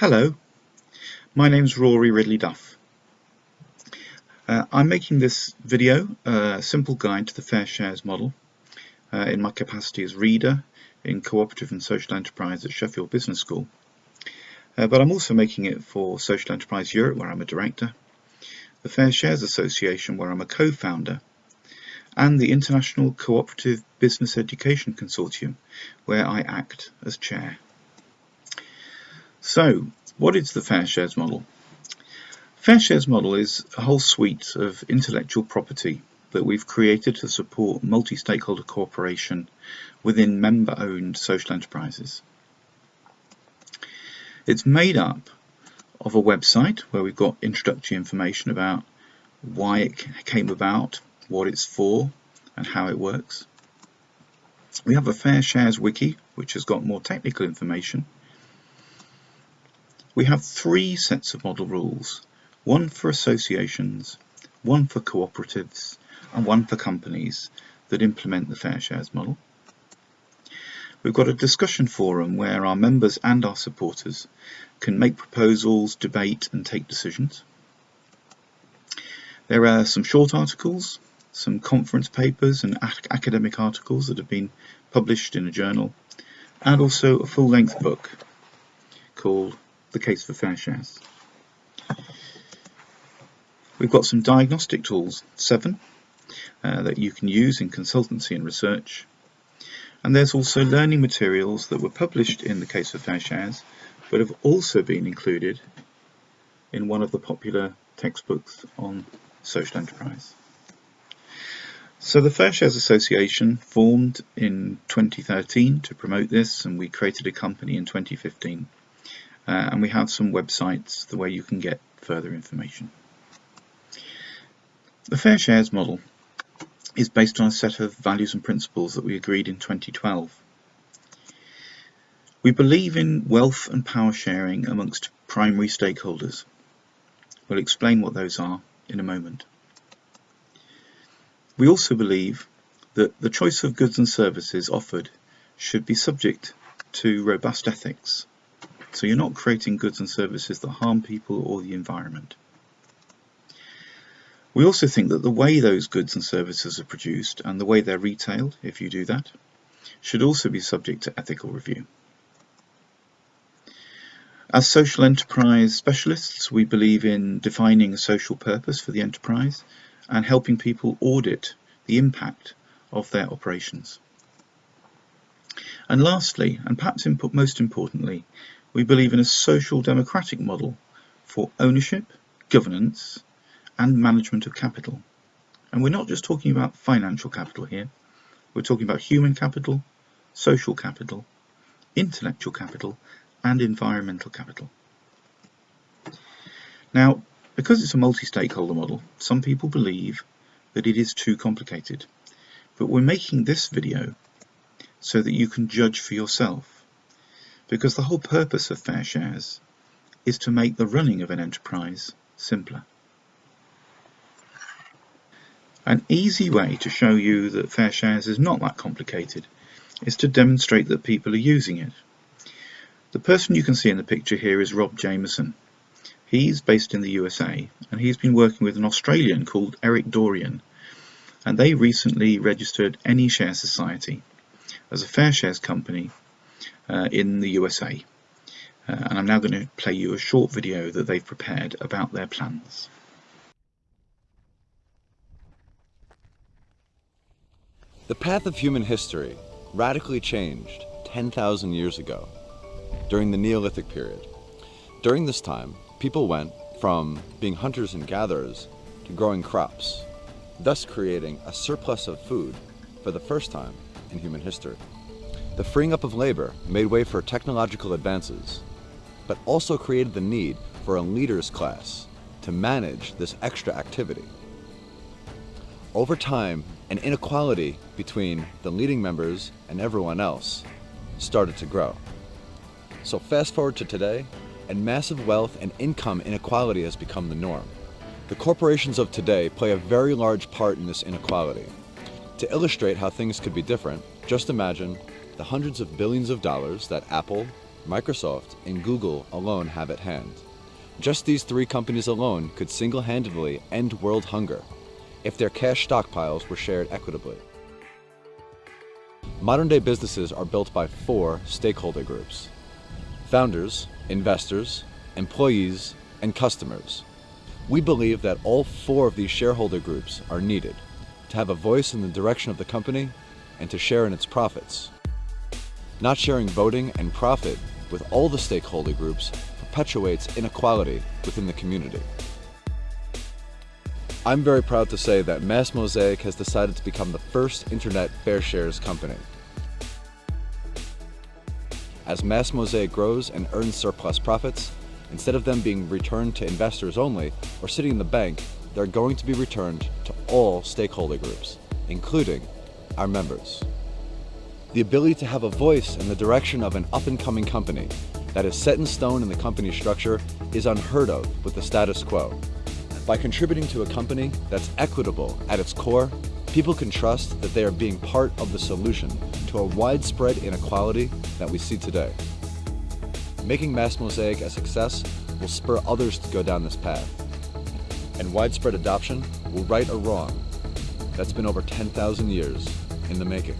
Hello, my name's Rory Ridley Duff. Uh, I'm making this video a simple guide to the Fair Shares model uh, in my capacity as reader in cooperative and social enterprise at Sheffield Business School. Uh, but I'm also making it for Social Enterprise Europe where I'm a director, the Fair Shares Association where I'm a co-founder, and the International Cooperative Business Education Consortium where I act as chair. So, what is the Fair Shares model? Fair Shares model is a whole suite of intellectual property that we've created to support multi-stakeholder cooperation within member-owned social enterprises. It's made up of a website where we've got introductory information about why it came about, what it's for, and how it works. We have a Fair Shares wiki, which has got more technical information we have three sets of model rules, one for associations, one for cooperatives, and one for companies that implement the Fair Shares model. We've got a discussion forum where our members and our supporters can make proposals, debate and take decisions. There are some short articles, some conference papers and academic articles that have been published in a journal, and also a full-length book called the case for fair shares. We've got some diagnostic tools, seven, uh, that you can use in consultancy and research. And there's also learning materials that were published in the case for fair shares, but have also been included in one of the popular textbooks on social enterprise. So the Fair Shares Association formed in 2013 to promote this and we created a company in 2015 uh, Uh, and we have some websites the way you can get further information. The Fair Shares model is based on a set of values and principles that we agreed in 2012. We believe in wealth and power sharing amongst primary stakeholders. We'll explain what those are in a moment. We also believe that the choice of goods and services offered should be subject to robust ethics so you're not creating goods and services that harm people or the environment. We also think that the way those goods and services are produced and the way they're retailed, if you do that, should also be subject to ethical review. As social enterprise specialists, we believe in defining a social purpose for the enterprise and helping people audit the impact of their operations. And lastly, and perhaps most importantly, we believe in a social democratic model for ownership, governance and management of capital. And we're not just talking about financial capital here, we're talking about human capital, social capital, intellectual capital and environmental capital. Now, because it's a multi-stakeholder model, some people believe that it is too complicated. But we're making this video so that you can judge for yourself because the whole purpose of fair shares is to make the running of an enterprise simpler. An easy way to show you that fair shares is not that complicated is to demonstrate that people are using it. The person you can see in the picture here is Rob Jameson. He's based in the USA and he's been working with an Australian called Eric Dorian and they recently registered AnyShare Society as a fair shares company in the USA. Uh, and I'm now going to play you a short video that they've prepared about their plans. The path of human history radically changed 10,000 years ago during the Neolithic period. During this time, people went from being hunters and gatherers to growing crops, thus creating a surplus of food for the first time in human history. The freeing up of labor made way for technological advances, but also created the need for a leaders class to manage this extra activity. Over time, an inequality between the leading members and everyone else started to grow. So fast forward to today, and massive wealth and income inequality has become the norm. The corporations of today play a very large part in this inequality. To illustrate how things could be different, just imagine the hundreds of billions of dollars that Apple, Microsoft, and Google alone have at hand. Just these three companies alone could single-handedly end world hunger if their cash stockpiles were shared equitably. Modern day businesses are built by four stakeholder groups. Founders, investors, employees, and customers. We believe that all four of these shareholder groups are needed to have a voice in the direction of the company and to share in its profits. Not sharing voting and profit with all the stakeholder groups perpetuates inequality within the community. I'm very proud to say that Mass Mosaic has decided to become the first internet fair shares company. As Mass Mosaic grows and earns surplus profits, instead of them being returned to investors only or sitting in the bank, they're going to be returned to all stakeholder groups, including our members. The ability to have a voice in the direction of an up-and-coming company that is set in stone in the company structure is unheard of with the status quo. By contributing to a company that's equitable at its core, people can trust that they are being part of the solution to a widespread inequality that we see today. Making Mass Mosaic a success will spur others to go down this path. And widespread adoption will right a wrong that's been over 10,000 years in the making.